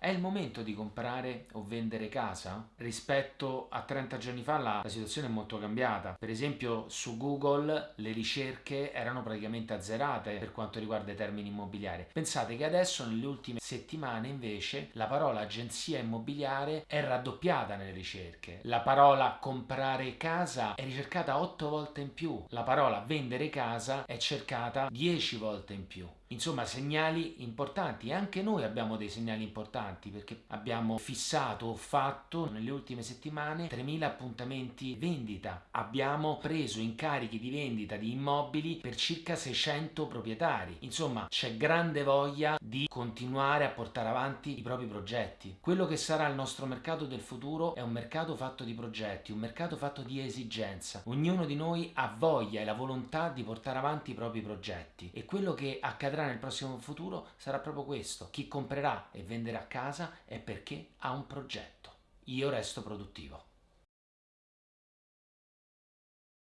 È il momento di comprare o vendere casa? Rispetto a 30 giorni fa la, la, situazione è molto cambiata. Per esempio su Google le ricerche erano praticamente azzerate per quanto riguarda i termini immobiliari. Pensate che adesso nelle ultime settimane invece la parola agenzia immobiliare è raddoppiata nelle ricerche. La parola comprare casa è ricercata 8 volte in più. La parola vendere casa è cercata 10 volte in più. Insomma, segnali importanti anche noi abbiamo dei segnali importanti perché abbiamo fissato o fatto nelle ultime settimane 3.000 appuntamenti vendita. Abbiamo preso incarichi di vendita di immobili per circa 600 proprietari. Insomma, c'è grande voglia di continuare a portare avanti i propri progetti. Quello che sarà il nostro mercato del futuro è un mercato fatto di progetti, un mercato fatto di esigenza. Ognuno di noi ha voglia e la volontà di portare avanti i propri progetti e quello che accadrà accadrà nel prossimo futuro sarà proprio questo. Chi comprerà e venderà casa è perché ha un progetto. Io resto produttivo.